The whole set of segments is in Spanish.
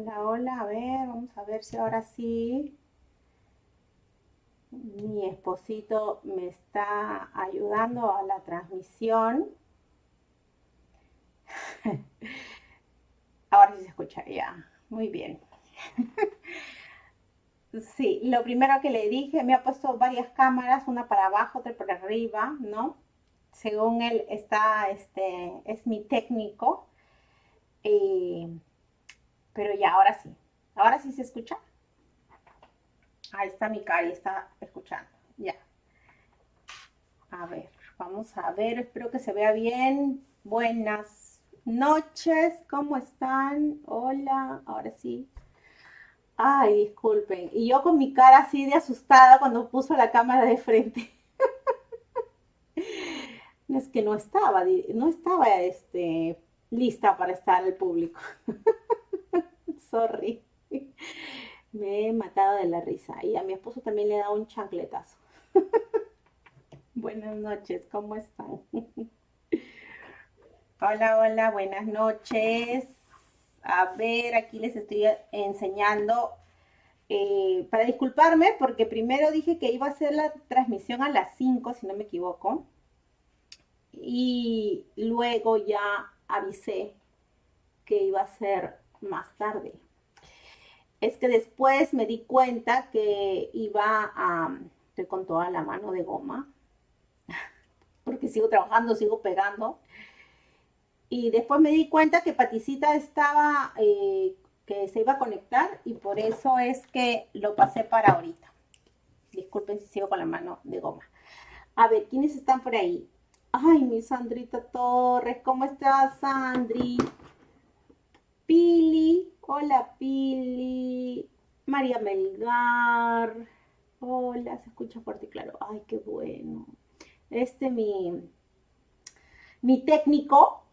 Hola, hola, a ver, vamos a ver si ahora sí mi esposito me está ayudando a la transmisión. Ahora sí se escucha ya. Muy bien. Sí, lo primero que le dije, me ha puesto varias cámaras, una para abajo, otra para arriba, ¿no? Según él está, este, es mi técnico. Eh, pero ya, ahora sí. Ahora sí se escucha. Ahí está mi Cari, está escuchando. Ya. A ver, vamos a ver, espero que se vea bien. Buenas noches, ¿cómo están? Hola, ahora sí. Ay, disculpen. Y yo con mi cara así de asustada cuando puso la cámara de frente. es que no estaba, no estaba este, lista para estar al público. Sorry. Me he matado de la risa. Y a mi esposo también le dado un chancletazo. buenas noches, ¿cómo están? hola, hola, buenas noches. A ver, aquí les estoy enseñando. Eh, para disculparme, porque primero dije que iba a hacer la transmisión a las 5, si no me equivoco. Y luego ya avisé que iba a ser más tarde es que después me di cuenta que iba a, estoy con toda la mano de goma, porque sigo trabajando, sigo pegando. Y después me di cuenta que Paticita estaba, eh, que se iba a conectar y por eso es que lo pasé para ahorita. Disculpen si sigo con la mano de goma. A ver, ¿quiénes están por ahí? Ay, mi Sandrita Torres, ¿cómo estás, Sandri? Pili, Hola Pili, María Melgar. Hola, se escucha fuerte y claro. Ay, qué bueno. Este mi, mi técnico.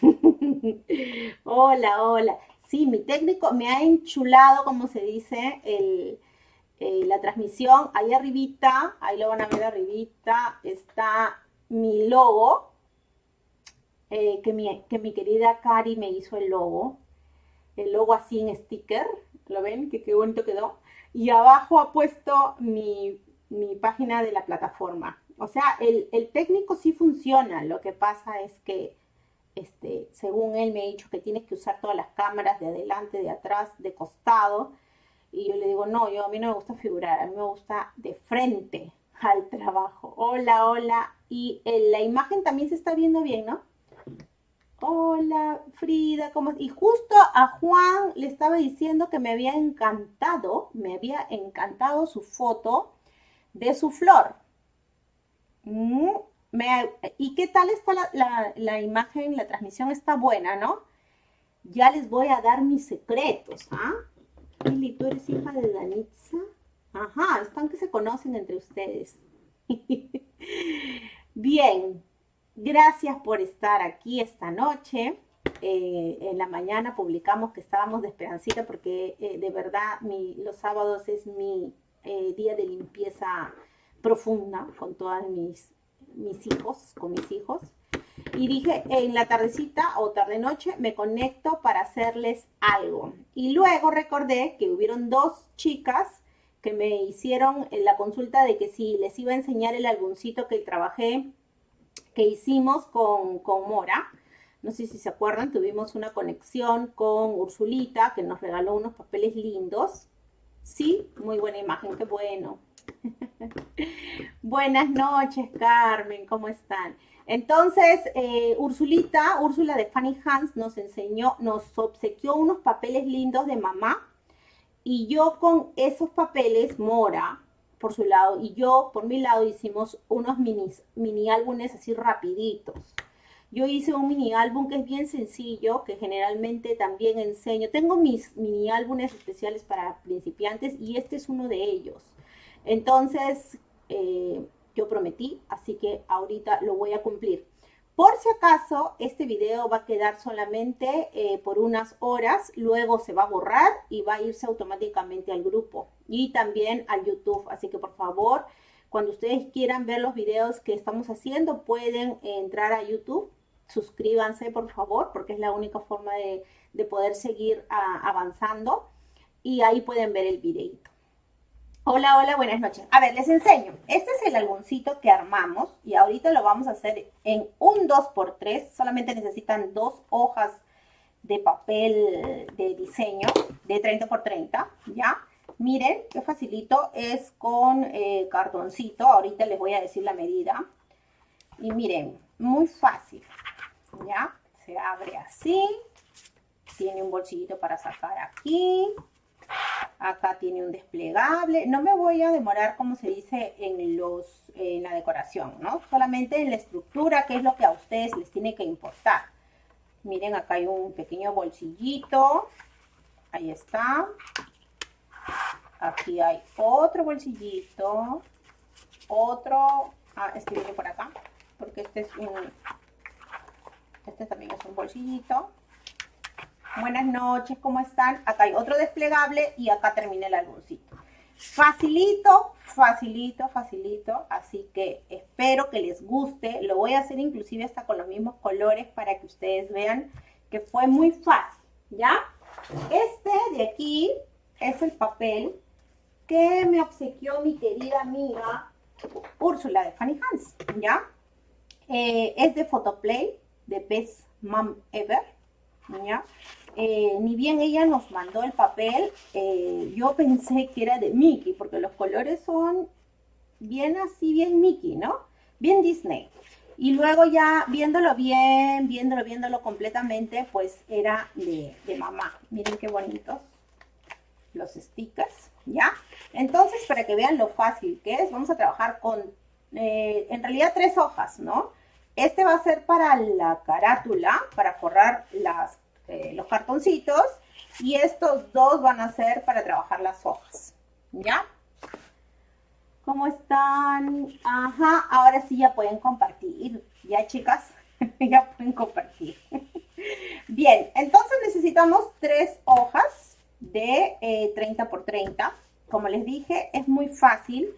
hola, hola. Sí, mi técnico me ha enchulado, como se dice, el, eh, la transmisión. Ahí arribita, ahí lo van a ver arribita, está mi logo. Eh, que, mi, que mi querida Cari me hizo el logo el logo así en sticker, ¿lo ven? Que qué bonito quedó. Y abajo ha puesto mi, página de la plataforma. O sea, el, técnico sí funciona, lo que pasa es que, este, según él me ha dicho que tienes que usar todas las cámaras de adelante, de atrás, de costado, y yo le digo, no, yo a mí no me gusta figurar, a mí me gusta de frente al trabajo. Hola, hola. Y la imagen también se está viendo bien, ¿no? Hola, Frida, ¿cómo Y justo a Juan le estaba diciendo que me había encantado, me había encantado su foto de su flor. Mm, ¿Y qué tal está la, imagen? La transmisión está buena, ¿no? Ya les voy a dar mis secretos, ¿ah? Lili, ¿tú eres hija de Danitza? Ajá, están que se conocen entre ustedes. Bien, Gracias por estar aquí esta noche. Eh, en la mañana publicamos que estábamos de esperancita porque eh, de verdad los sábados es mi eh, día de limpieza profunda con todos mis, mis hijos, con mis hijos. Y dije, en la tardecita o tarde-noche me conecto para hacerles algo. Y luego recordé que hubieron dos chicas que me hicieron la consulta de que si les iba a enseñar el álbumcito que trabajé que hicimos con, Mora. No sé si se acuerdan, tuvimos una conexión con Ursulita, que nos regaló unos papeles lindos. Sí, muy buena imagen, qué bueno. Buenas noches, Carmen, ¿cómo están? Entonces, eh, Ursulita, Úrsula de Fanny Hans, nos enseñó, nos obsequió unos papeles lindos de mamá. Y yo con esos papeles, Mora, por su lado y yo por mi lado hicimos unos mini, mini álbumes así rapiditos. Yo hice un mini álbum que es bien sencillo, que generalmente también enseño. Tengo mis mini álbumes especiales para principiantes y este es uno de ellos. Entonces, eh, yo prometí, así que ahorita lo voy a cumplir. Por si acaso, este video va a quedar solamente eh, por unas horas, luego se va a borrar y va a irse automáticamente al grupo y también al YouTube. Así que por favor, cuando ustedes quieran ver los videos que estamos haciendo, pueden entrar a YouTube suscríbanse por favor, porque es la única forma de, poder seguir ah, avanzando. Y ahí pueden ver el videito. Hola, hola, buenas noches. A ver, les enseño. Este es el algoncito que armamos y ahorita lo vamos a hacer en un 2x3. Solamente necesitan dos hojas de papel de diseño de 30 x 30, ¿ya? Miren, qué facilito, es con eh, cartoncito. Ahorita les voy a decir la medida. Y miren, muy fácil, ¿ya? Se abre así. Tiene un bolsillito para sacar aquí. Acá tiene un desplegable. No me voy a demorar, como se dice, en, los, en la decoración, ¿no? Solamente en la estructura, que es lo que a ustedes les tiene que importar. Miren, acá hay un pequeño bolsillito. Ahí está. Aquí hay otro bolsillito. Otro. Ah, este por acá. Porque este es un... Este también es un bolsillito. Buenas noches, ¿cómo están? Acá hay otro desplegable y acá termina el álbumcito. Facilito, facilito, facilito. Así que espero que les guste. Lo voy a hacer inclusive hasta con los mismos colores para que ustedes vean que fue muy fácil, ¿ya? Este de aquí es el papel que me obsequió mi querida amiga Úrsula de Fanny Hans, ¿ya? Eh, es de Photoplay, de Best Mom Ever, ¿ya? Eh, ni bien ella nos mandó el papel, eh, yo pensé que era de Mickey, porque los colores son bien así, bien Mickey, ¿no? Bien Disney. Y luego ya viéndolo bien, viéndolo, viéndolo completamente, pues era de, mamá. Miren qué bonitos los stickers, ¿ya? Entonces, para que vean lo fácil que es, vamos a trabajar con, eh, en realidad, tres hojas, ¿no? Este va a ser para la carátula, para forrar las eh, los cartoncitos y estos dos van a ser para trabajar las hojas, ¿ya? ¿Cómo están? Ajá, ahora sí ya pueden compartir, ¿ya chicas? ya pueden compartir. Bien, entonces necesitamos tres hojas de 30 eh, por 30. Como les dije, es muy fácil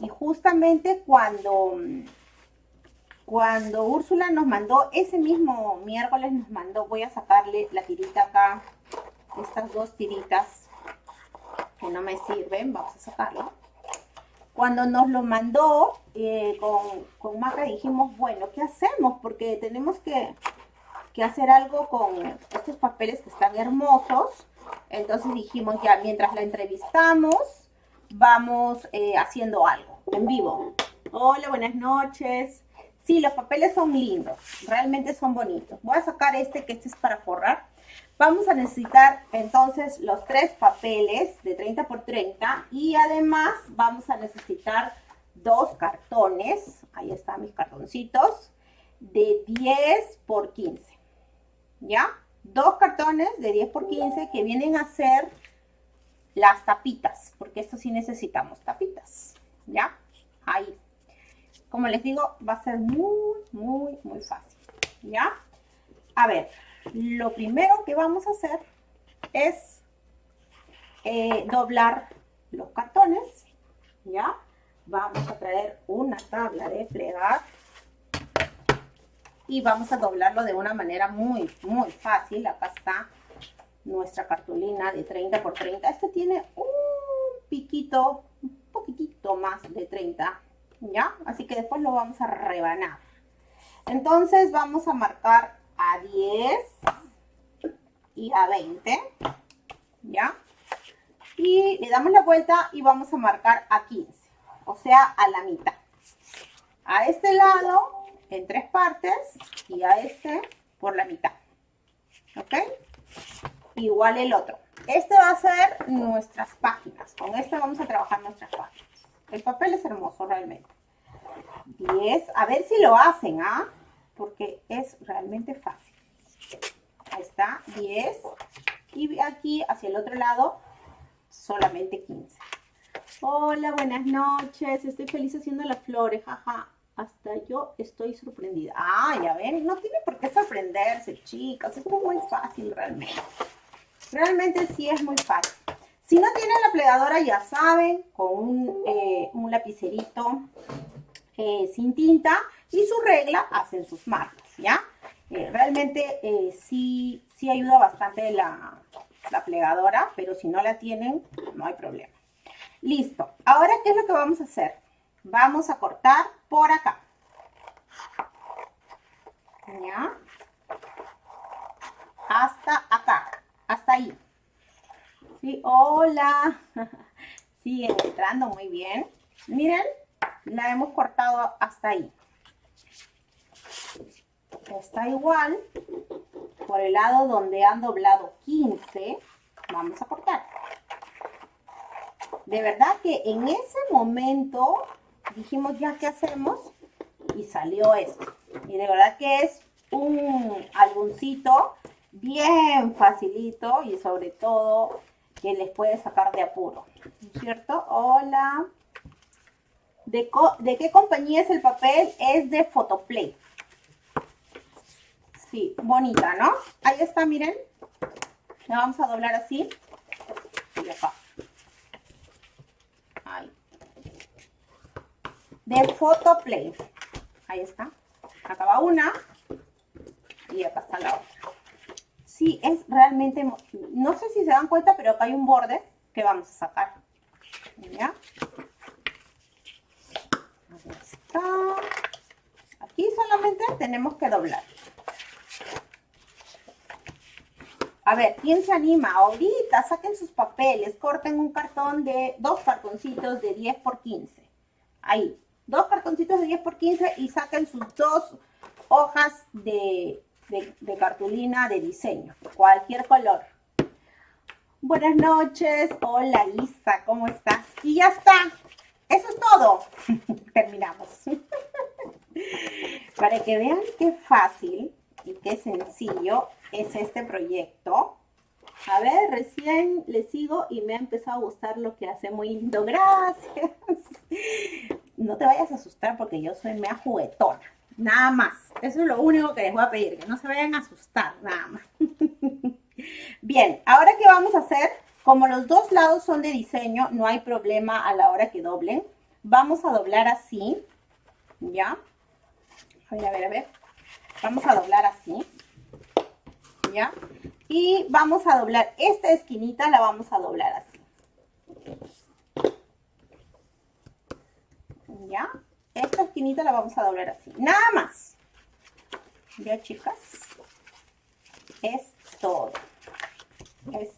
y justamente cuando cuando Úrsula nos mandó, ese mismo miércoles nos mandó, voy a sacarle la tirita acá, estas dos tiritas que no me sirven, vamos a sacarlo. Cuando nos lo mandó eh, con, con Maca dijimos, bueno, ¿qué hacemos? Porque tenemos que, hacer algo con estos papeles que están hermosos. Entonces dijimos, ya, mientras la entrevistamos, vamos eh, haciendo algo en vivo. Hola, buenas noches. Sí, los papeles son lindos, realmente son bonitos. Voy a sacar este, que este es para forrar. Vamos a necesitar entonces los tres papeles de 30 por 30 y además vamos a necesitar dos cartones, ahí están mis cartoncitos, de 10 por 15, ¿ya? Dos cartones de 10 por 15 que vienen a ser las tapitas, porque esto sí necesitamos tapitas, ¿ya? Ahí como les digo, va a ser muy, muy, muy fácil, ¿ya? A ver, lo primero que vamos a hacer es eh, doblar los cartones, ¿ya? Vamos a traer una tabla de plegar y vamos a doblarlo de una manera muy, muy fácil. Acá está nuestra cartulina de 30 por 30. Este tiene un piquito, un poquitito más de 30 ¿ya? Así que después lo vamos a rebanar. Entonces vamos a marcar a 10 y a 20, ¿ya? Y le damos la vuelta y vamos a marcar a 15, o sea, a la mitad. A este lado en tres partes y a este por la mitad, ¿ok? Igual el otro. Este va a ser nuestras páginas. Con este vamos a trabajar nuestras páginas. El papel es hermoso realmente. 10. A ver si lo hacen, ¿ah? Porque es realmente fácil. Ahí está, 10. Y aquí, hacia el otro lado, solamente 15. Hola, buenas noches. Estoy feliz haciendo las flores, jaja. Hasta yo estoy sorprendida. Ah, ya ven, no tiene por qué sorprenderse, chicas. Es muy fácil realmente. Realmente sí es muy fácil. Si no tienen la plegadora, ya saben, con un, eh, lapicerito eh, sin tinta y su regla hacen sus marcas, ¿ya? Eh, realmente sí, sí ayuda bastante la, la plegadora, pero si no la tienen, no hay problema. Listo. Ahora, ¿qué es lo que vamos a hacer? Vamos a cortar por acá. ¿Ya? Hasta acá. Hasta ahí. Sí, hola. Siguen entrando muy bien. Miren, la hemos cortado hasta ahí. Está igual. Por el lado donde han doblado 15, vamos a cortar. De verdad que en ese momento dijimos ya qué hacemos y salió esto. Y de verdad que es un álbumcito bien facilito y sobre todo que les puede sacar de apuro. ¿Cierto? Hola. ¿De, ¿De, qué compañía es el papel? Es de Photoplay. Sí, bonita, ¿no? Ahí está, miren. La vamos a doblar así. Y acá. Ahí. De Photoplay. Ahí está. Acá va una. Y acá está la otra. Sí, es realmente... No sé si se dan cuenta, pero acá hay un borde que vamos a sacar. ¿Ya? Aquí solamente tenemos que doblar. A ver, ¿quién se anima? Ahorita saquen sus papeles, corten un cartón de, dos cartoncitos de 10 por 15. Ahí, dos cartoncitos de 10 por 15 y saquen sus dos hojas de cartulina de diseño, cualquier color. Buenas noches, hola Isa, ¿cómo estás? Y ya está, eso es todo. Terminamos. Para que vean qué fácil y qué sencillo es este proyecto. A ver, recién le sigo y me ha empezado a gustar lo que hace muy lindo. Gracias. No te vayas a asustar porque yo soy mea juguetona. Nada más. Eso es lo único que les voy a pedir, que no se vayan a asustar, nada más. Bien, ahora qué vamos a hacer, como los dos lados son de diseño, no hay problema a la hora que doblen. Vamos a doblar así, ¿ya? A ver, a ver, a ver. Vamos a doblar así, ¿ya? Y vamos a doblar esta esquinita, la vamos a doblar así. ¿Ya? Esta esquinita la vamos a doblar así. Nada más. ¿Ya, chicas? Es todo. Es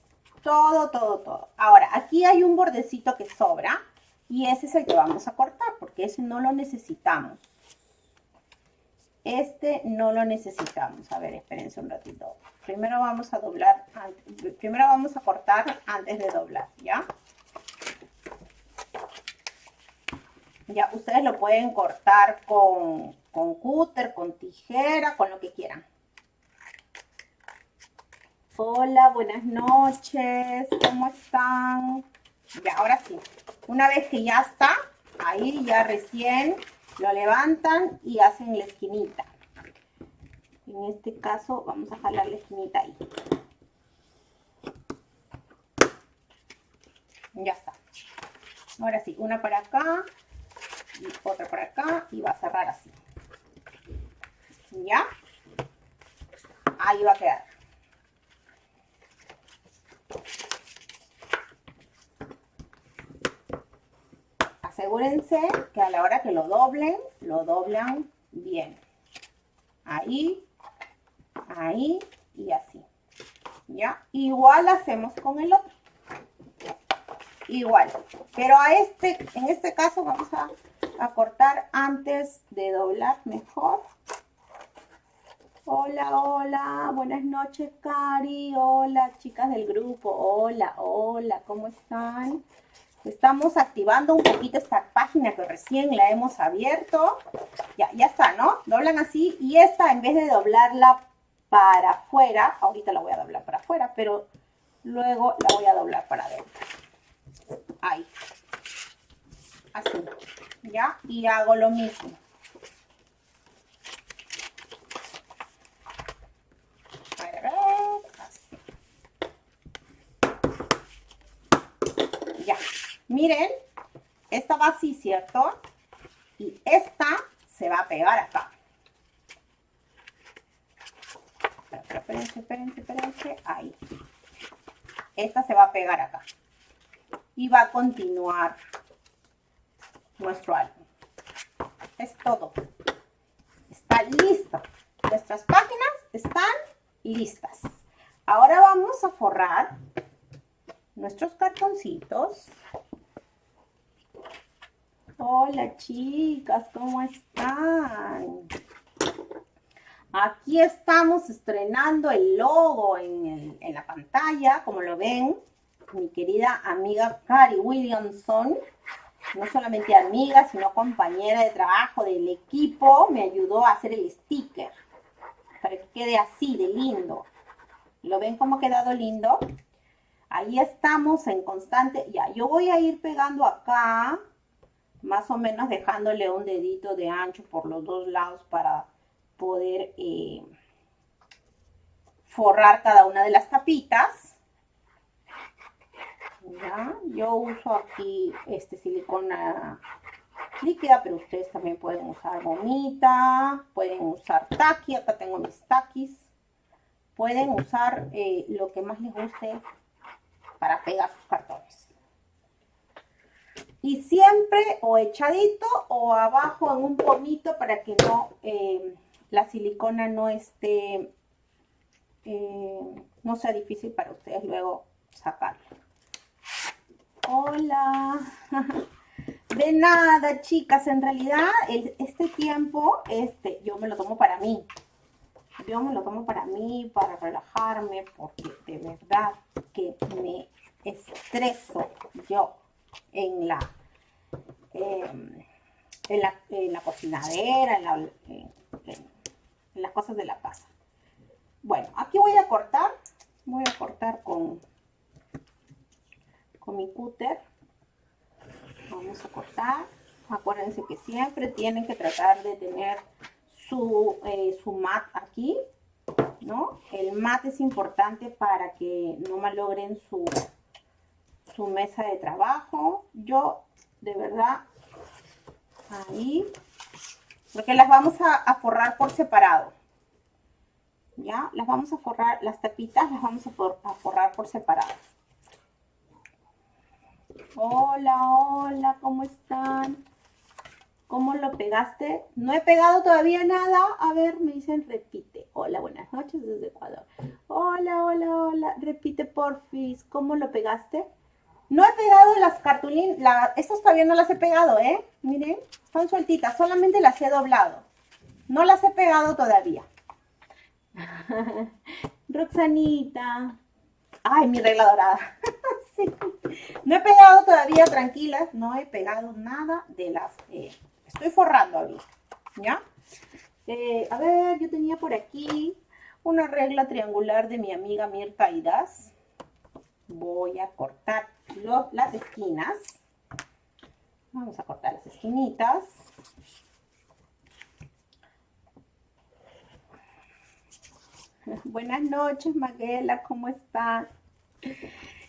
todo, todo, todo. Ahora, aquí hay un bordecito que sobra y ese es el que vamos a cortar porque ese no lo necesitamos. Este no lo necesitamos. A ver, espérense un ratito. Primero vamos a doblar, primero vamos a cortar antes de doblar, ¿ya? Ya, ustedes lo pueden cortar con, con cúter, con tijera, con lo que quieran. Hola, buenas noches, ¿cómo están? Ya, ahora sí. Una vez que ya está, ahí ya recién lo levantan y hacen la esquinita. En este caso vamos a jalar la esquinita ahí. Ya está. Ahora sí, una para acá y otra para acá y va a cerrar así. ¿Ya? Ahí va a quedar. Asegúrense que a la hora que lo doblen, lo doblan bien. Ahí, ahí y así. ¿Ya? Igual hacemos con el otro. Igual. Pero a este, en este caso vamos a, a cortar antes de doblar mejor. Hola, hola, buenas noches, Cari. Hola, chicas del grupo. Hola, hola, ¿cómo están? Estamos activando un poquito esta página que recién la hemos abierto. Ya, ya está, ¿no? Doblan así y esta, en vez de doblarla para afuera, ahorita la voy a doblar para afuera, pero luego la voy a doblar para adentro. Ahí. Así. ¿Ya? Y hago lo mismo. Miren, esta va así, ¿cierto? Y esta se va a pegar acá. espérense, espérense, espérense, ahí. Esta se va a pegar acá. Y va a continuar nuestro álbum. Es todo. Está listo. Nuestras páginas están listas. Ahora vamos a forrar nuestros cartoncitos. Hola chicas, ¿cómo están? Aquí estamos estrenando el logo en, la pantalla, como lo ven. Mi querida amiga Cari Williamson, no solamente amiga, sino compañera de trabajo del equipo, me ayudó a hacer el sticker para que quede así de lindo. ¿Lo ven cómo ha quedado lindo? Ahí estamos en constante, ya, yo voy a ir pegando acá, más o menos dejándole un dedito de ancho por los dos lados para poder eh, forrar cada una de las tapitas. Yo uso aquí este silicona líquida, pero ustedes también pueden usar gomita, pueden usar taqui, acá tengo mis taquis. Pueden usar eh, lo que más les guste para pegar sus cartones. Y siempre o echadito o abajo en un pomito para que no eh, la silicona no esté, eh, no sea difícil para ustedes luego sacarla. Hola. De nada, chicas. En realidad, este tiempo, este, yo me lo tomo para mí. Yo me lo tomo para mí, para relajarme, porque de verdad que me estreso yo en la, em, en la, en la cocinadera, en la, las cosas de la casa. Bueno, aquí voy a cortar, voy a cortar con, con mi cúter. Vamos a cortar. Acuérdense que siempre tienen que tratar de tener su, eh, su mat aquí, ¿no? El mat es importante para que no malogren su, su mesa de trabajo. Yo, de verdad, ahí porque las vamos a, forrar por separado. ¿Ya? Las vamos a forrar, las tapitas las vamos a, forrar por separado. Hola, hola, ¿cómo están? ¿Cómo lo pegaste? No he pegado todavía nada. A ver, me dicen repite. Hola, buenas noches desde Ecuador. Hola, hola, hola. Repite, porfis. ¿Cómo lo pegaste? No he pegado las cartulinas, estas todavía no las he pegado, ¿eh? Miren, están sueltitas, solamente las he doblado. No las he pegado todavía. Roxanita. Ay, mi regla dorada. sí. No he pegado todavía, tranquilas, no he pegado nada de las... Eh, estoy forrando ahorita, ¿ya? Eh, a ver, yo tenía por aquí una regla triangular de mi amiga Mirta Idas voy a cortar las esquinas. Vamos a cortar las esquinitas. Buenas noches, Maguela, ¿cómo están?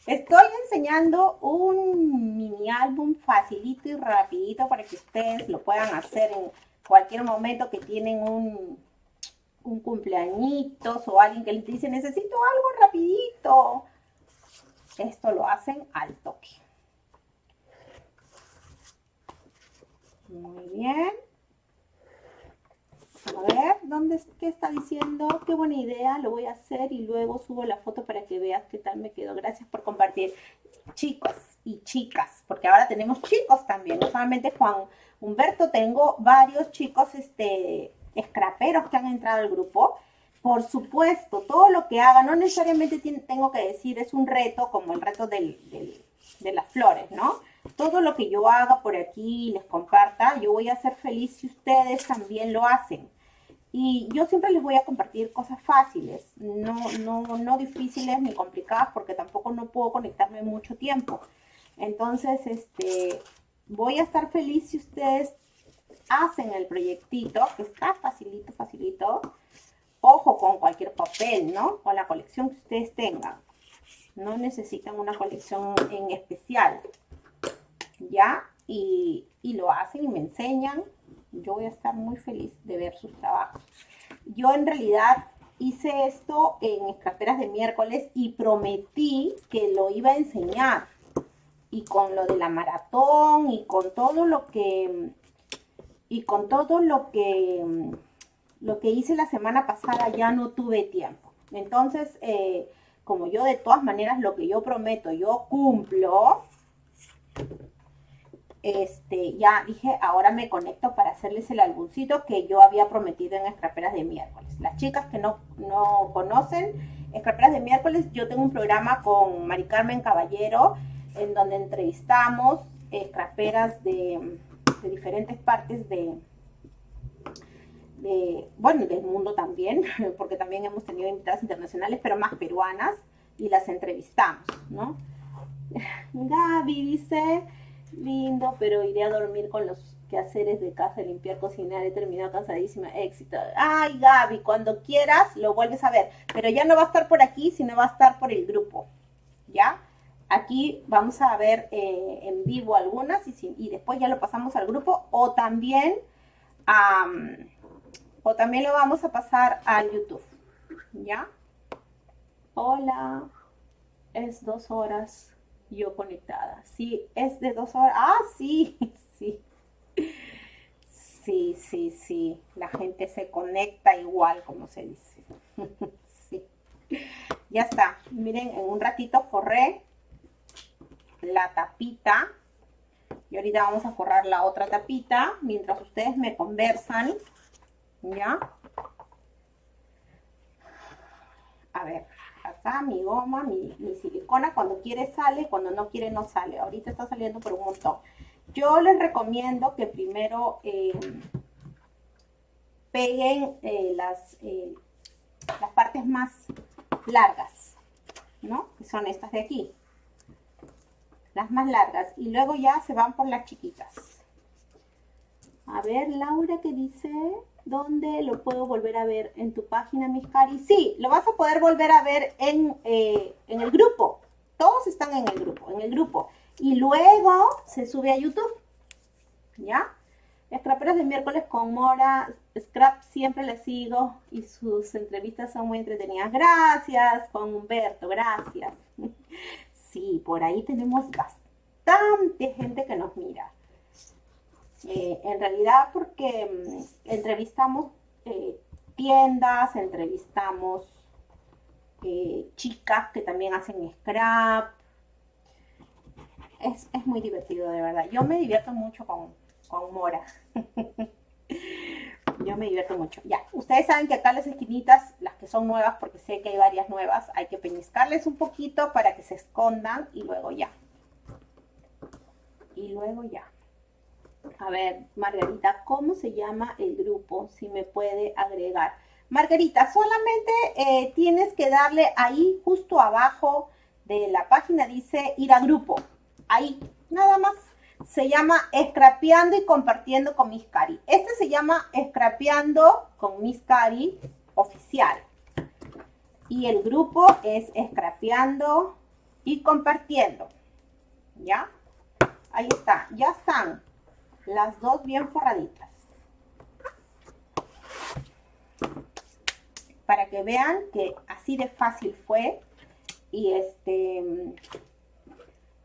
Estoy enseñando un mini álbum facilito y rapidito para que ustedes lo puedan hacer en cualquier momento que tienen un, un cumpleañitos o alguien que les dice necesito algo rapidito esto lo hacen al toque. Muy bien. A ver, ¿dónde qué está diciendo? Qué buena idea, lo voy a hacer y luego subo la foto para que veas qué tal me quedó. Gracias por compartir. Chicos y chicas, porque ahora tenemos chicos también, no solamente Juan Humberto, tengo varios chicos este, scraperos que han entrado al grupo por supuesto, todo lo que haga, no necesariamente tengo que decir es un reto como el reto de las flores, ¿no? Todo lo que yo haga por aquí, les comparta, yo voy a ser feliz si ustedes también lo hacen. Y yo siempre les voy a compartir cosas fáciles, no, no, no difíciles ni complicadas, porque tampoco no puedo conectarme mucho tiempo. Entonces, este, voy a estar feliz si ustedes hacen el proyectito, que está facilito, facilito, Ojo con cualquier papel, ¿no? O la colección que ustedes tengan. No necesitan una colección en especial. ¿Ya? Y, lo hacen y me enseñan. Yo voy a estar muy feliz de ver sus trabajos. Yo en realidad hice esto en escaperas de miércoles y prometí que lo iba a enseñar. Y con lo de la maratón y con todo lo que y con todo lo que lo que hice la semana pasada ya no tuve tiempo. Entonces, eh, como yo de todas maneras lo que yo prometo, yo cumplo, este, ya dije, ahora me conecto para hacerles el álbumcito que yo había prometido en Escraperas de miércoles. Las chicas que no, no conocen Escraperas de miércoles, yo tengo un programa con Mari Carmen Caballero en donde entrevistamos escraperas de, de diferentes partes de, bueno, del mundo también, porque también hemos tenido invitadas internacionales, pero más peruanas, y las entrevistamos, ¿no? Gaby dice, lindo, pero iré a dormir con los quehaceres de casa, limpiar, cocinar, he terminado cansadísima, éxito. Ay, Gaby, cuando quieras lo vuelves a ver, pero ya no va a estar por aquí, sino va a estar por el grupo, ¿ya? Aquí vamos a ver eh, en vivo algunas y, después ya lo pasamos al grupo o también, o también lo vamos a pasar al YouTube, ¿ya? Hola, es dos horas yo conectada. Sí, es de dos horas. Ah, sí, sí. Sí, sí, sí. La gente se conecta igual, como se dice. sí. Ya está. Miren, en un ratito forré la tapita. Y ahorita vamos a forrar la otra tapita mientras ustedes me conversan. ¿Ya? A ver acá mi goma, mi, silicona, cuando quiere sale, cuando no quiere no sale. Ahorita está saliendo por un montón. Yo les recomiendo que primero eh, peguen eh, las, eh, las partes más largas, ¿no? Que son estas de aquí. Las más largas. Y luego ya se van por las chiquitas. A ver, Laura, ¿qué dice? ¿Dónde lo puedo volver a ver? ¿En tu página, mis cari? Sí, lo vas a poder volver a ver en, eh, en el grupo. Todos están en el grupo, en el grupo. Y luego se sube a YouTube. ¿Ya? Scraperos de miércoles con Mora. Scrap siempre le sigo y sus entrevistas son muy entretenidas. Gracias, con Humberto, gracias. Sí, por ahí tenemos bastante gente que nos mira. Eh, en realidad porque mm, entrevistamos eh, tiendas, entrevistamos eh, chicas que también hacen scrap. Es, muy divertido, de verdad. Yo me divierto mucho con, con Mora. Yo me divierto mucho. Ya, ustedes saben que acá las esquinitas, las que son nuevas, porque sé que hay varias nuevas, hay que peñiscarles un poquito para que se escondan y luego ya. Y luego ya. A ver, Margarita, ¿cómo se llama el grupo? Si me puede agregar. Margarita, solamente eh, tienes que darle ahí justo abajo de la página, dice ir a grupo. Ahí, nada más. Se llama Scrapeando y Compartiendo con Miss Cari. Este se llama Scrapeando con Miss Cari oficial. Y el grupo es Scrapeando y Compartiendo. ¿Ya? Ahí está, ya están las dos bien forraditas. Para que vean que así de fácil fue. Y este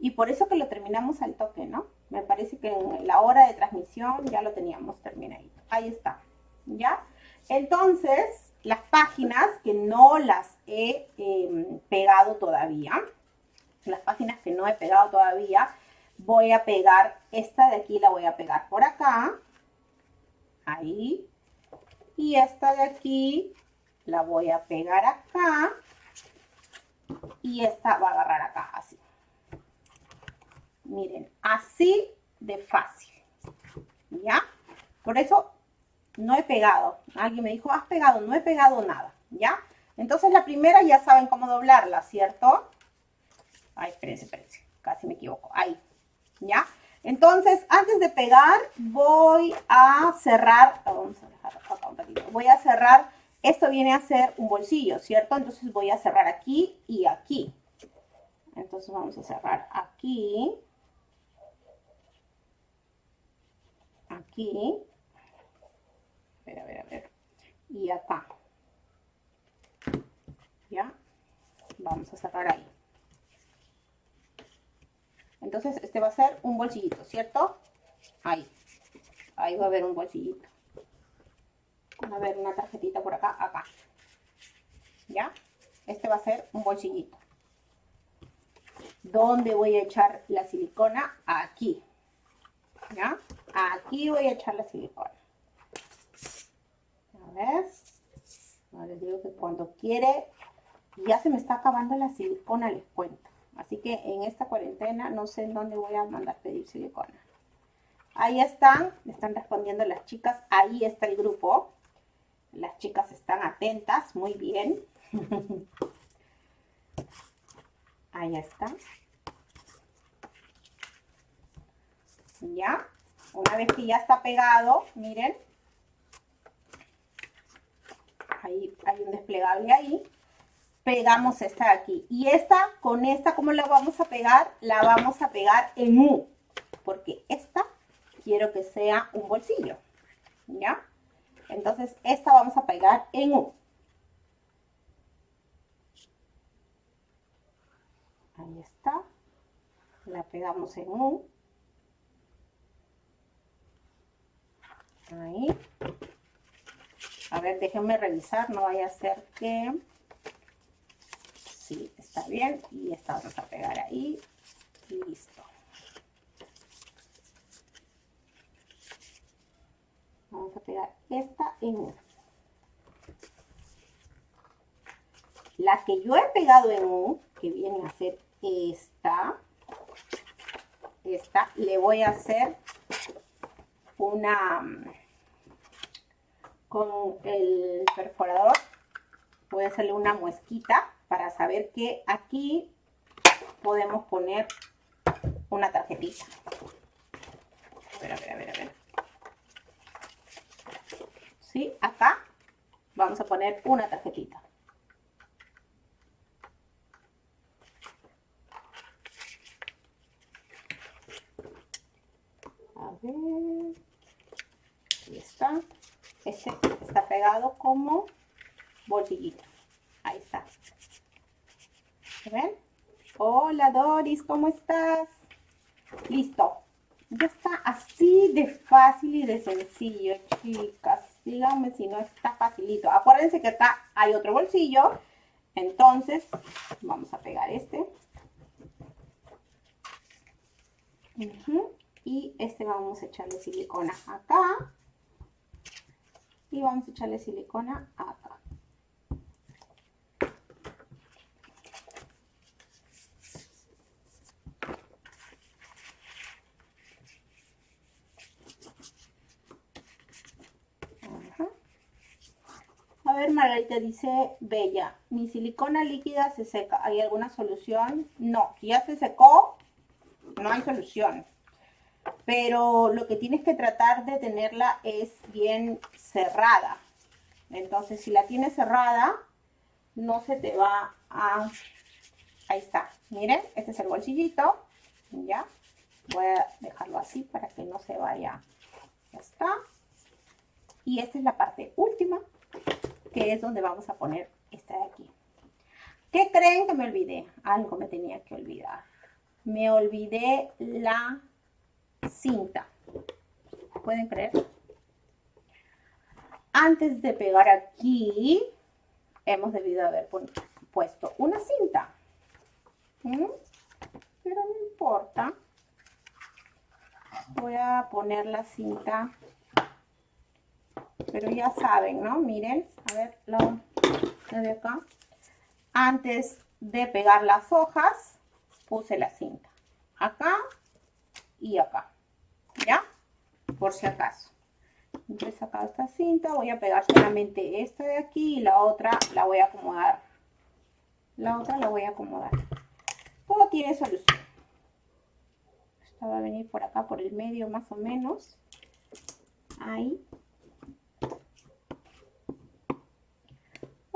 y por eso que lo terminamos al toque, ¿no? Me parece que en la hora de transmisión ya lo teníamos terminado. Ahí está, ¿ya? Entonces, las páginas que no las he em, pegado todavía, las páginas que no he pegado todavía, voy a pegar, esta de aquí la voy a pegar por acá, ahí, y esta de aquí la voy a pegar acá, y esta va a agarrar acá, así. Miren, así de fácil, ¿ya? Por eso no he pegado. Alguien me dijo, has pegado, no he pegado nada, ¿ya? Entonces la primera ya saben cómo doblarla, ¿cierto? Ay, espérense, espérense, casi me equivoco. Ahí, ¿ya? Entonces, antes de pegar, voy a cerrar, vamos a dejar acá un ratito, voy a cerrar, esto viene a ser un bolsillo, ¿cierto? Entonces voy a cerrar aquí y aquí. Entonces vamos a cerrar aquí, aquí, a ver, a ver, a ver, y acá. vamos a cerrar ahí. Entonces, este va a ser un bolsillito, ¿cierto? Ahí. Ahí va a haber un bolsillito. Va a haber una tarjetita por acá, acá. ¿Ya? Este va a ser un bolsillito. ¿Dónde voy a echar la silicona? Aquí. ¿Ya? Aquí voy a echar la silicona. A ver. Les digo que cuando quiere, ya se me está acabando la silicona, les cuento. Así que en esta cuarentena no sé en dónde voy a mandar pedir silicona. Ahí están, me están respondiendo las chicas. Ahí está el grupo. Las chicas están atentas, muy bien. Ahí está. Ya. Una vez que ya está pegado, miren. Ahí hay un desplegable ahí. Pegamos esta de aquí. Y esta, con esta, ¿cómo la vamos a pegar? La vamos a pegar en U. Porque esta quiero que sea un bolsillo. ¿Ya? Entonces, esta vamos a pegar en U. Ahí está. La pegamos en U. Ahí. A ver, déjenme revisar, no vaya a ser que... Bien. Y esta vamos a pegar ahí. Listo. Vamos a pegar esta en U. La que yo he pegado en U, que viene a ser esta, esta, le voy a hacer una, con el perforador, voy a hacerle una muesquita para saber que aquí podemos poner una tarjetita. A ver, a ver, a ver, a ver. ¿Sí? Acá vamos a poner una tarjetita. A ver. Ahí está. Este está pegado como bolsillito. Ahí está. ¿Ven? Hola Doris, ¿cómo estás? Listo. Ya está así de fácil y de sencillo, chicas. Díganme si no está facilito. Acuérdense que acá hay otro bolsillo. Entonces, vamos a pegar este. Y este vamos a echarle silicona acá. Y vamos a echarle silicona acá. Ver, Margarita dice, Bella, mi silicona líquida se seca. ¿Hay alguna solución? No, si ya se secó, no hay solución. Pero lo que tienes que tratar de tenerla es bien cerrada. Entonces, si la tienes cerrada, no se te va a... Ahí está. Miren, este es el bolsillito. Ya. Voy a dejarlo así para que no se vaya. Ya está. Y esta es la parte última que es donde vamos a poner esta de aquí. ¿Qué creen que me olvidé? Algo me tenía que olvidar. Me olvidé la cinta. ¿Pueden creer? Antes de pegar aquí, hemos debido haber puesto una cinta. ¿Mm? Pero no importa. Voy a poner la cinta pero ya saben, ¿no? Miren, a ver, lo, de acá. Antes de pegar las hojas, puse la cinta. Acá y acá, ¿ya? Por si acaso. He sacado esta cinta, voy a pegar solamente esta de aquí y la otra la voy a acomodar. La otra la voy a acomodar. Todo tiene solución. Esta va a venir por acá, por el medio más o menos. Ahí.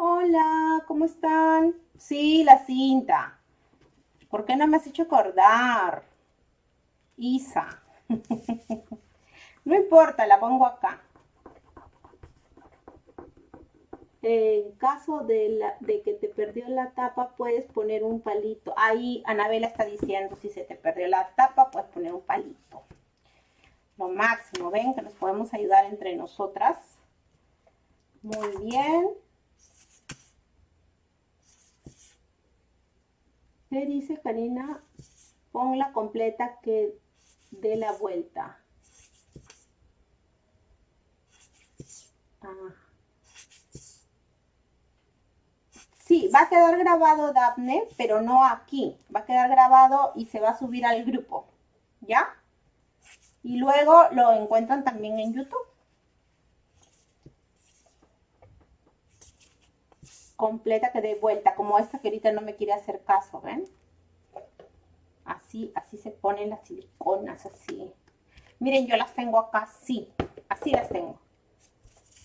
Hola, ¿cómo están? Sí, la cinta. ¿Por qué no me has hecho acordar? Isa. no importa, la pongo acá. En caso de, que te perdió la tapa, puedes poner un palito. Ahí Anabela está diciendo, si se te perdió la tapa, puedes poner un palito. Lo máximo, ven que nos podemos ayudar entre nosotras. Muy bien. ¿Qué dice Karina? Ponla completa que dé la vuelta. Ah. Sí, va a quedar grabado Daphne, pero no aquí. Va a quedar grabado y se va a subir al grupo. ¿Ya? Y luego lo encuentran también en YouTube. Completa que dé vuelta, como esta que ahorita no me quiere hacer caso, ¿ven? Así, así se ponen las siliconas, así. Miren, yo las tengo acá así, así las tengo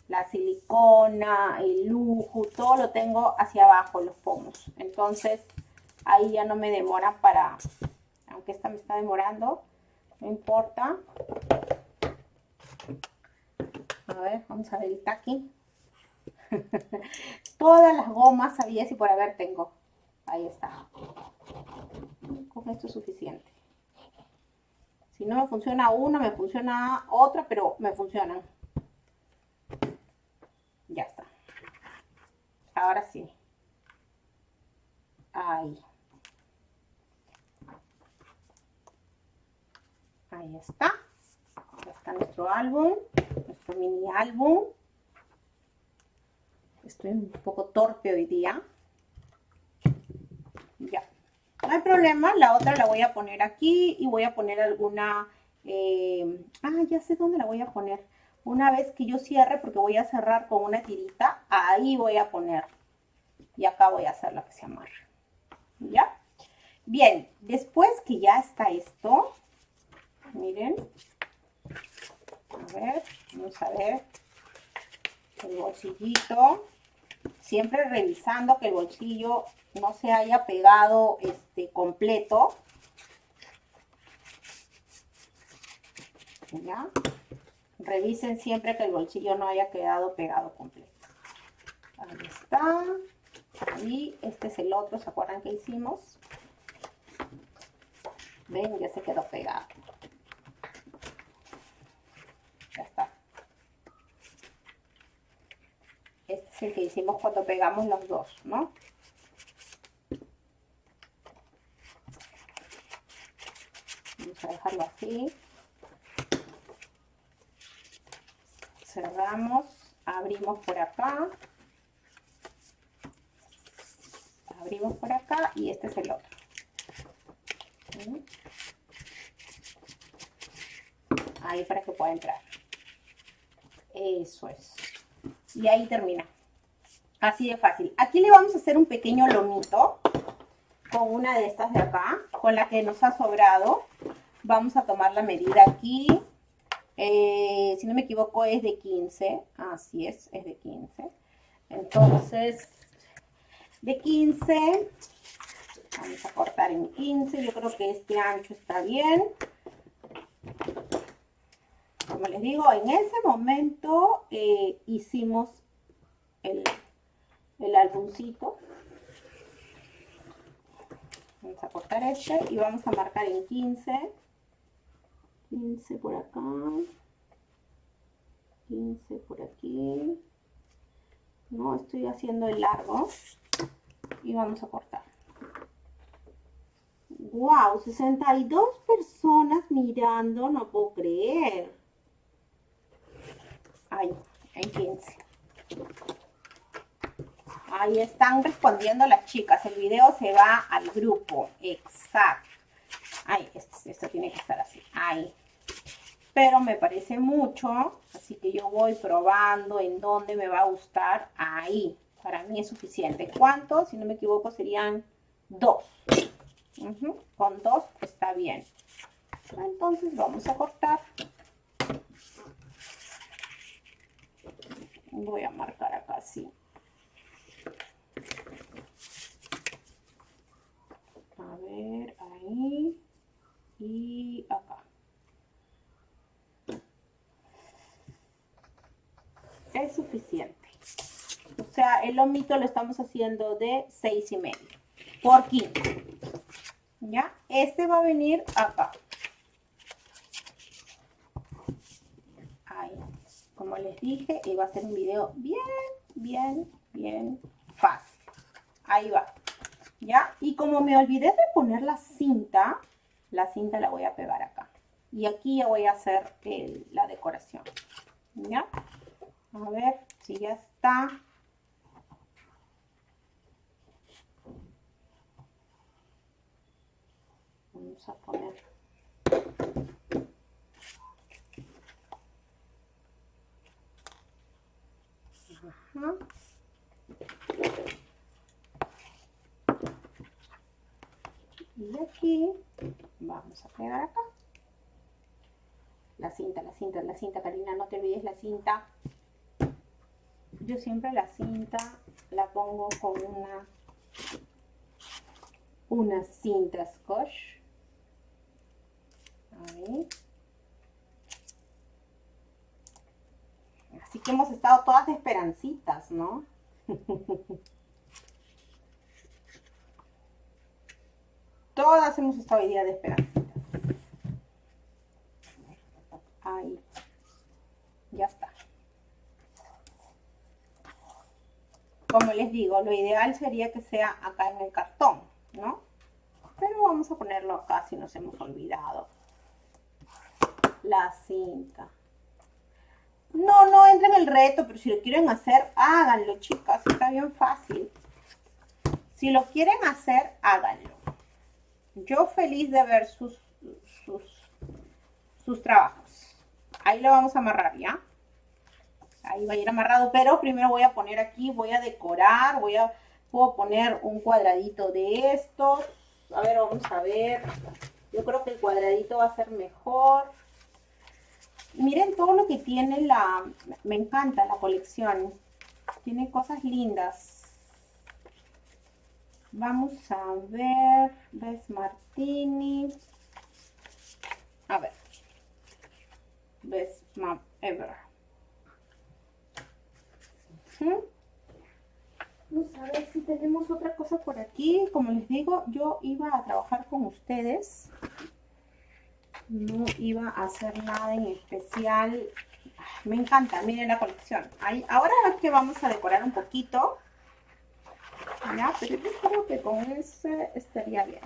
la silicona, el lujo, todo lo tengo hacia abajo, los pomos. Entonces, ahí ya no me demora para, aunque esta me está demorando, no importa. A ver, vamos a ver el taqui. Todas las gomas sabía si por haber tengo. Ahí está. Con esto es suficiente. Si no me funciona una, me funciona otra, pero me funcionan. Ya está. Ahora sí. Ahí. Ahí está. Ya está nuestro álbum, nuestro mini álbum. Estoy un poco torpe hoy día. Ya. No hay problema, la otra la voy a poner aquí y voy a poner alguna... Eh, ah, ya sé dónde la voy a poner una vez que yo cierre, porque voy a cerrar con una tirita, ahí voy a poner. Y acá voy a hacer lo que se amarre. ¿Ya? Bien, después que ya está esto, miren. A ver, vamos a ver. El bolsillito. Siempre revisando que el bolsillo no se haya pegado este, completo. Revisen siempre que el bolsillo no haya quedado pegado completo. Ahí está. Ahí, este es el otro, ¿se acuerdan que hicimos? Ven, ya se quedó pegado. Ya está. Este es el que hicimos cuando pegamos los dos, ¿no? Vamos a dejarlo así. cerramos, abrimos por acá, abrimos por acá y este es el otro. Ahí para que pueda entrar. Eso es. Y ahí termina. Así de fácil. Aquí le vamos a hacer un pequeño lomito con una de estas de acá, con la que nos ha sobrado. Vamos a tomar la medida aquí eh, si no me equivoco es de 15, así es, es de 15. Entonces, de 15, vamos a cortar en 15, yo creo que este ancho está bien. Como les digo, en ese momento eh, hicimos el, el álbumcito. Vamos a cortar este y vamos a marcar en 15. 15 por acá, 15 por aquí, no estoy haciendo el largo y vamos a cortar. Wow, 62 personas mirando, no puedo creer. Ahí, en 15. Ahí están respondiendo las chicas. El video se va al grupo. Exacto. Ay, esto, tiene que estar así. Ahí. Pero me parece mucho, así que yo voy probando en dónde me va a gustar. Ahí. Para mí es suficiente. ¿Cuántos? Si no me equivoco, serían dos. Con dos está bien. Entonces vamos a cortar. Voy a marcar acá así. A ver, ahí y acá. Es suficiente. sea, el lomito lo estamos haciendo de 6 y medio por 15. ¿Ya? Este va a venir acá. Ahí. Como les dije, iba a ser un video bien, bien, bien fácil. Ahí va. ¿Ya? Y como me olvidé de poner la cinta, la cinta la voy a pegar acá. Y aquí ya voy a hacer la decoración. ¿Ya? A ver si ya está. Vamos a poner. Y aquí vamos a pegar acá. La cinta, la cinta, la cinta, Karina, no te olvides la cinta. Yo siempre la cinta la pongo con una, una cinta scotch. Ahí. Así que hemos estado todas de esperancitas, ¿no? todas hemos estado hoy día de esperancitas. Ahí. Ya está. Como les digo, lo ideal sería que sea acá en el cartón, ¿no? Pero vamos a ponerlo acá si nos hemos olvidado. La cinta. No, no entren en el reto, pero si lo quieren hacer, háganlo, chicas. Está bien fácil. Si lo quieren hacer, háganlo. Yo feliz de ver sus, sus, sus trabajos. Ahí lo vamos a amarrar, ¿ya? Ahí va a ir amarrado, pero primero voy a poner aquí, voy a decorar, voy a, puedo poner un cuadradito de estos. A ver, vamos a ver. Yo creo que el cuadradito va a ser mejor. Miren todo lo que tiene la... Me encanta la colección. Tiene cosas lindas. Vamos a ver. Ves Martini. A ver. Best Map Ever. Vamos a ver si tenemos otra cosa por aquí. Como les digo, yo iba a trabajar con ustedes no iba a hacer nada en especial. Me encanta, miren la colección. Ahí, ahora es que vamos a decorar un poquito. Ya, pero yo creo que con ese estaría bien.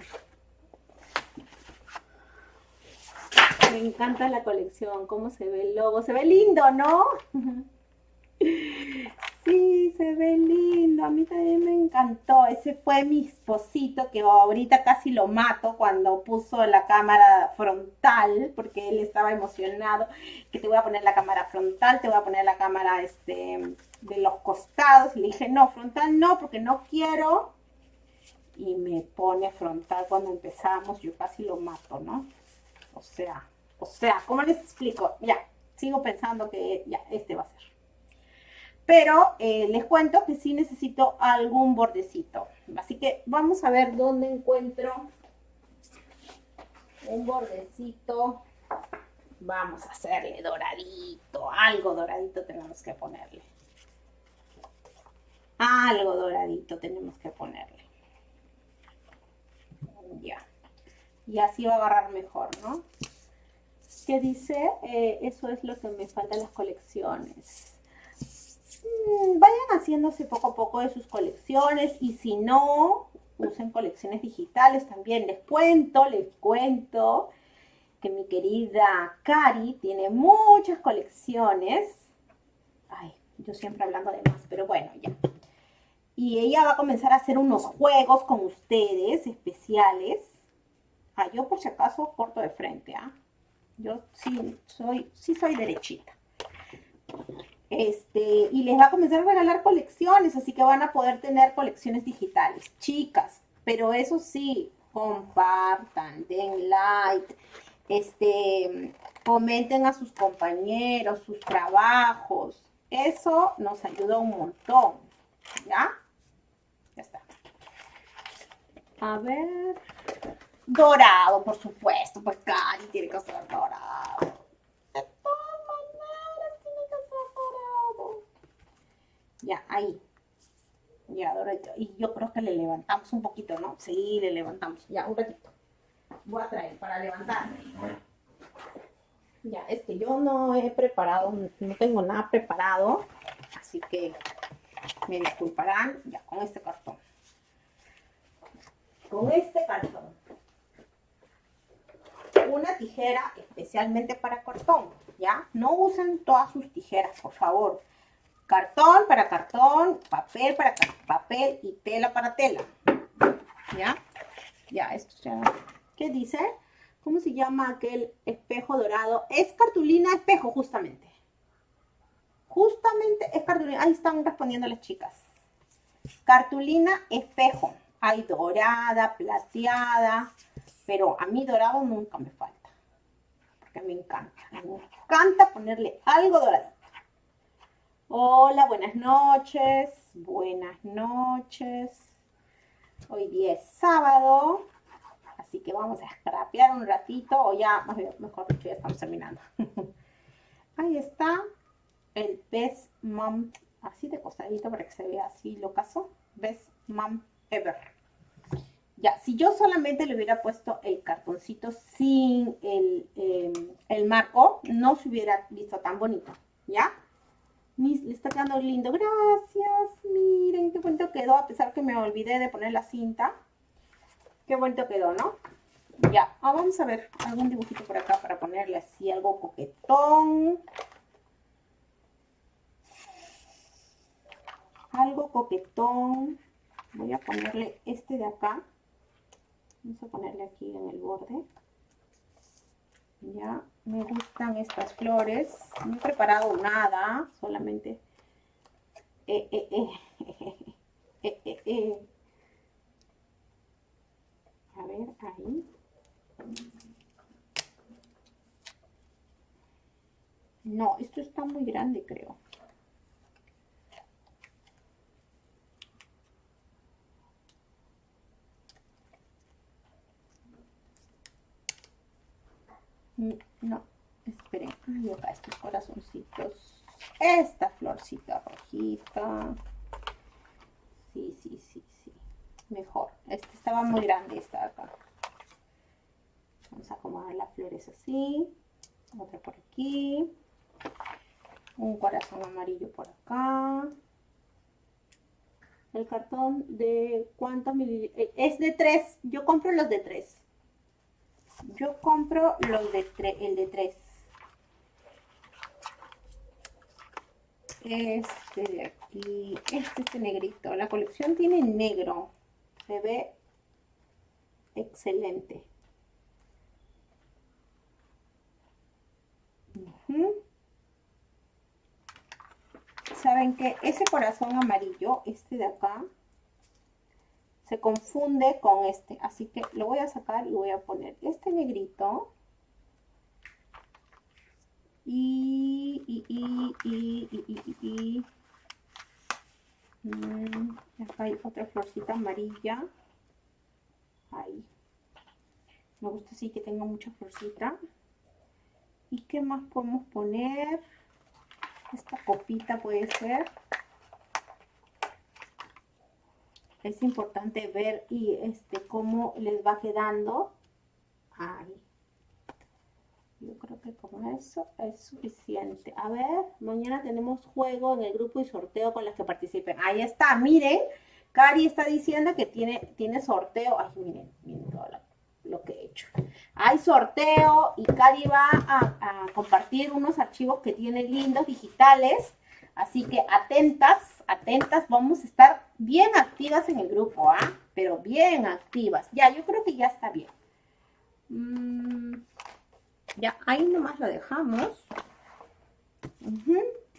Me encanta la colección, cómo se ve el logo. Se ve lindo, ¿no? Sí, se ve lindo. A mí también me encantó. Ese fue mi esposito que ahorita casi lo mato cuando puso la cámara frontal porque él estaba emocionado. Que te voy a poner la cámara frontal, te voy a poner la cámara este, de los costados. Y le dije, no, frontal no, porque no quiero. Y me pone frontal cuando empezamos. Yo casi lo mato, ¿no? O sea, o sea, ¿cómo les explico? Ya, sigo pensando que ya, este va a ser. Pero eh, les cuento que sí necesito algún bordecito. Así que vamos a ver dónde encuentro un bordecito. Vamos a hacerle doradito, algo doradito tenemos que ponerle. Algo doradito tenemos que ponerle. Ya. Y así va a agarrar mejor, ¿no? ¿Qué dice? Eh, eso es lo que me falta en las colecciones. Mm, vayan haciéndose poco a poco de sus colecciones y si no, usen colecciones digitales también. Les cuento, les cuento que mi querida Cari tiene muchas colecciones. Ay, yo siempre hablando de más, pero bueno, ya. Y ella va a comenzar a hacer unos juegos con ustedes especiales. Ah, yo por si acaso corto de frente, ¿ah? Yo sí soy, sí soy derechita. Este, y les va a comenzar a regalar colecciones, así que van a poder tener colecciones digitales. Chicas, pero eso sí, compartan, den like, este, comenten a sus compañeros, sus trabajos. Eso nos ayuda un montón. ¿Ya? Ya está. A ver. Dorado, por supuesto. Pues Cari tiene que ser dorado. Ya, ahí. Ya. Y yo creo que le levantamos un poquito, ¿no? Sí, le levantamos. Ya, un ratito. Voy a traer para levantar. Ya, es que yo no he preparado, no tengo nada preparado. Así que me disculparán ya con este cartón. Con este cartón. Una tijera especialmente para cartón, ¿ya? No usen todas sus tijeras, por favor. Cartón para cartón, papel para papel y tela para tela. ¿Ya? Ya, esto ya. ¿Qué dice? ¿Cómo se llama aquel espejo dorado? Es cartulina espejo, justamente. Justamente es cartulina. Ahí están respondiendo las chicas. Cartulina espejo. Hay dorada, plateada. Pero a mí dorado nunca me falta. Porque me encanta. Me encanta ponerle algo doradito. Hola, buenas noches. Buenas noches. Hoy día es sábado. Así que vamos a scrapear un ratito. O ya, mejor dicho, ya estamos terminando. Ahí está el Best Mom, así de costadito para que se vea así lo caso, Best Mom Ever. Ya, si yo solamente le hubiera puesto el cartoncito sin el, em, el marco, no se hubiera visto tan bonito, ¿ya? Le está quedando lindo, gracias, miren qué bonito quedó, a pesar que me olvidé de poner la cinta. Qué bonito quedó, ¿no? Ya, ah, vamos a ver algún dibujito por acá para ponerle así algo coquetón. algo coquetón. Voy a ponerle este de acá. Vamos a ponerle aquí en el borde. Ya, me gustan estas flores. No he preparado nada, solamente... Eh, eh, eh, a ver, ahí. No, esto está muy grande, creo. No, esperen. Ay, acá estos corazoncitos. Esta florcita rojita. Sí, sí, sí, sí. Mejor. Este estaba muy grande, esta acá. Vamos a acomodar las flores así. Otra por aquí. Un corazón amarillo por acá. El cartón de cuántos mililitros. Eh, es de tres. Yo compro los de tres. Yo compro los de el de 3. Este de aquí, este, este negrito. La colección tiene negro. Se ve excelente. ¿Saben que Ese corazón amarillo, este de acá, se confunde con este. Así que lo voy a sacar y voy a poner este negrito. Y, y, y, y, y, y, mm, acá hay otra florcita amarilla. Ahí. Me gusta así que tenga mucha florcita. ¿Y qué más podemos poner? Esta copita puede ser es importante ver y este cómo les va quedando. Ahí. Yo creo que con eso es suficiente. A ver, mañana tenemos juego en el grupo y sorteo con las que participen. Ahí está, miren. Cari está diciendo que tiene, tiene sorteo. Ay, miren, miren todo lo, que he hecho. Hay sorteo y Cari va a, a compartir unos archivos que tiene lindos, digitales. Así que atentas, atentas, vamos a estar bien activas en el grupo, ¿ah? Pero bien activas. Ya, yo creo que ya está bien. Mm, ya, ahí nomás lo dejamos.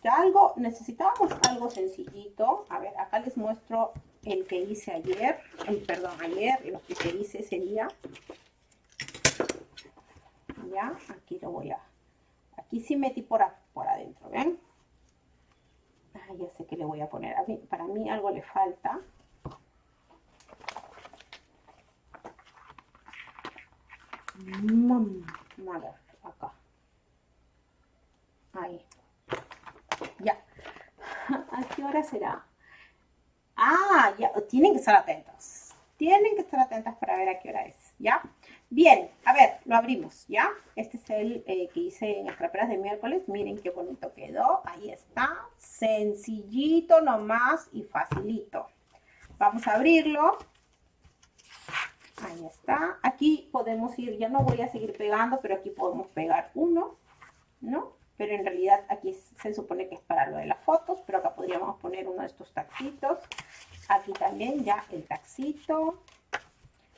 Ya algo, necesitábamos algo sencillito. A ver, acá les muestro el que hice ayer. perdón, ayer, lo que hice ese día. Ya, aquí lo voy a... Aquí sí metí por adentro, ¿ven? Ya sé que le voy a poner. A mí, para mí algo le falta. Mm, a ver, acá. Ahí. Ya. ¿A qué hora será? Ah, ya, tienen que estar atentos. Tienen que estar atentas para ver a qué hora es, ¿ya? Bien, a ver, lo abrimos, ¿ya? Este es el eh, que hice en las traperas de miércoles. Miren qué bonito quedó. Ahí está. Sencillito nomás y facilito. Vamos a abrirlo. Ahí está. Aquí podemos ir, ya no voy a seguir pegando, pero aquí podemos pegar uno, ¿no? Pero en realidad aquí se supone que es para lo de las fotos, pero acá podríamos poner uno de estos taxitos. Aquí también ya el taxito.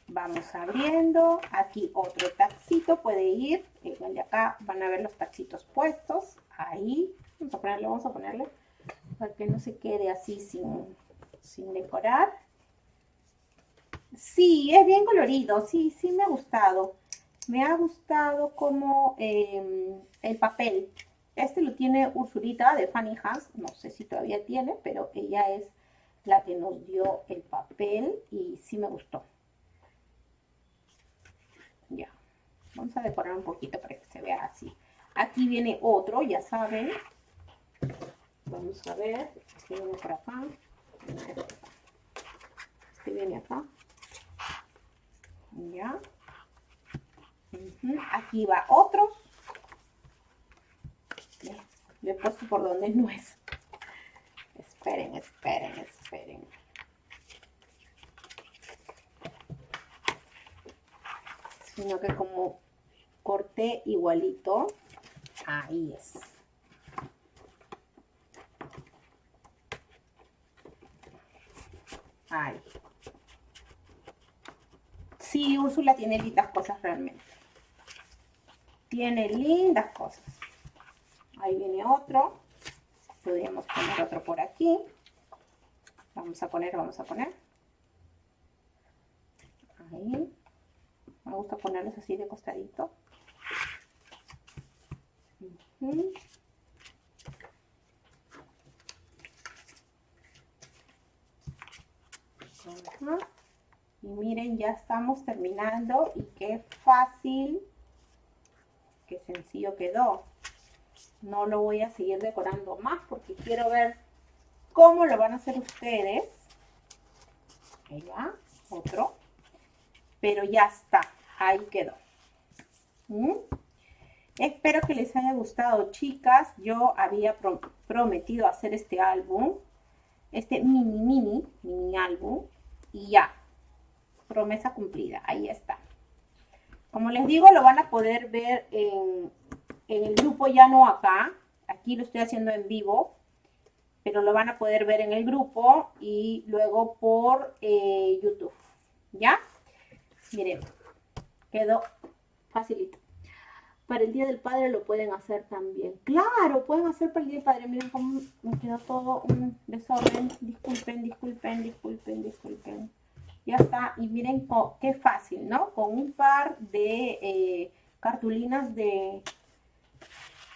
Vamos abriendo. Aquí otro taxito puede ir. Igual de acá van a ver los taxitos puestos. Ahí. Vamos a ponerle, vamos a ponerle. Para que no se quede así sin, sin decorar. Sí, es bien colorido. Sí, sí me ha gustado. Me ha gustado como em, el papel. Este lo tiene Ursulita de Fanny Hans. No sé si todavía tiene, pero ella es la que nos dio el papel y sí me gustó. Ya, vamos a decorar un poquito para que se vea así. Aquí viene otro, ya saben. Vamos a ver, este viene por acá. Este viene acá. Ya. Aquí va otro. Le he puesto por donde no es. Esperen, esperen, esperen. Sino que como igualito, ahí es. Ahí. Sí, Úrsula tiene lindas cosas realmente. Tiene lindas cosas. Ahí viene otro. Podríamos poner otro por aquí. Vamos a poner, vamos a poner. Ahí. Me gusta ponerlos así de costadito. Y miren, ya estamos terminando y qué fácil, qué sencillo quedó. No lo voy a seguir decorando más porque quiero ver cómo lo van a hacer ustedes. Ahí otro. Pero ya está, ahí quedó. Espero que les haya gustado, chicas. Yo había prometido hacer este álbum, este mini, mini, mini álbum. Y ya, promesa cumplida, ahí está. Como les digo, lo van a poder ver en, el grupo, ya no acá. Aquí lo estoy haciendo en vivo, pero lo van a poder ver en el grupo y luego por eh, YouTube. ¿Ya? Miren, quedó facilito. Para el Día del Padre lo pueden hacer también. Claro, pueden hacer para el Día del Padre. Miren cómo me quedó todo un desorden. Disculpen, disculpen, disculpen, disculpen. Ya está. Y miren qué fácil, ¿no? Con un par de eh, cartulinas de...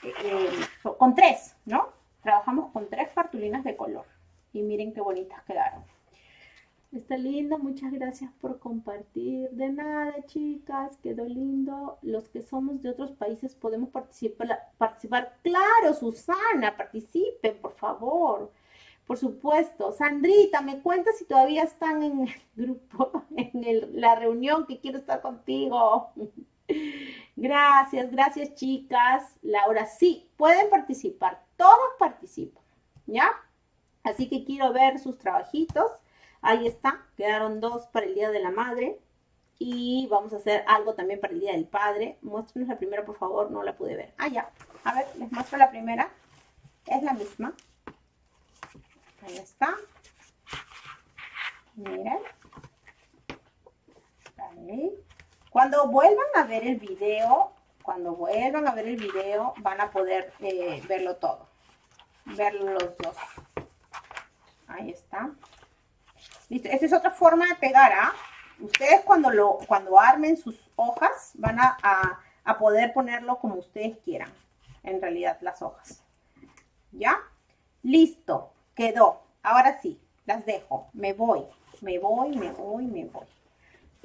Eh, con tres, ¿no? Trabajamos con tres cartulinas de color. Y miren qué bonitas quedaron. Está lindo, muchas gracias por compartir. De nada, chicas, quedó lindo. Los que somos de otros países podemos participar. participar. Claro, Susana, participen, por favor. Por supuesto. Sandrita, me cuenta si todavía están en el grupo, en la reunión que quiero estar contigo. Gracias, gracias, chicas. Laura, sí, pueden participar. Todos participan, ¿ya? Así que quiero ver sus trabajitos. Ahí está, quedaron dos para el Día de la Madre. Y vamos a hacer algo también para el Día del Padre. Muéstrenos la primera, por favor, no la pude ver. Ah, ya. A ver, les muestro la primera. Es la misma. Ahí está. Miren. Cuando vuelvan a ver el video, cuando vuelvan a ver el video, van a poder eh, verlo todo. Verlo los dos. Ahí está. Listo, esta es otra forma de pegar, ¿ah? Ustedes cuando, lo, cuando armen sus hojas van a, a, poder ponerlo como ustedes quieran. En realidad, las hojas. ¿Ya? Listo, quedó. Ahora sí, las dejo. Me voy, me voy, me voy, me voy.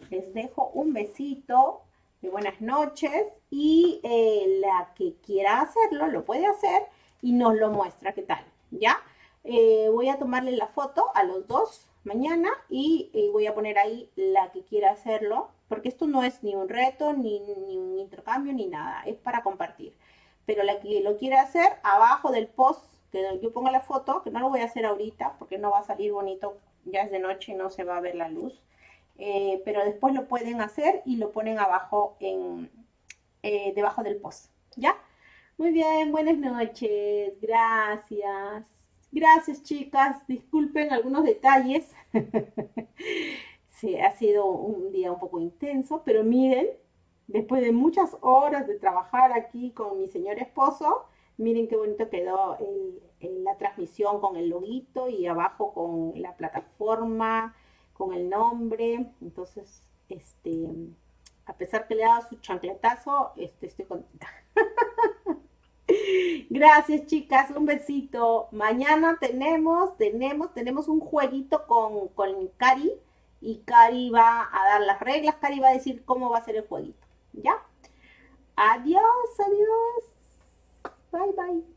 Les dejo un besito de buenas noches y eh, la que quiera hacerlo lo puede hacer y nos lo muestra qué tal, ¿ya? Eh, voy a tomarle la foto a los dos mañana y, voy a poner ahí la que quiera hacerlo, porque esto no es ni un reto, ni, ni un intercambio, ni nada, es para compartir. Pero la que lo quiera hacer, abajo del post que yo ponga la foto, que no lo voy a hacer ahorita porque no va a salir bonito, ya es de noche y no se va a ver la luz. Eh, pero después lo pueden hacer y lo ponen abajo en, eh, debajo del post, ¿ya? Muy bien, buenas noches, gracias. Gracias chicas, disculpen algunos detalles. sí, ha sido un día un poco intenso, pero miren, después de muchas horas de trabajar aquí con mi señor esposo, miren qué bonito quedó la transmisión con el loguito y abajo con la plataforma, con el nombre. Entonces, este, a pesar que le he dado su chancletazo, este, estoy contenta. Gracias, chicas. Un besito. Mañana tenemos, tenemos, tenemos un jueguito con, con Cari. Y Cari va a dar las reglas. Cari va a decir cómo va a ser el jueguito. ¿Ya? Adiós, adiós. Bye, bye.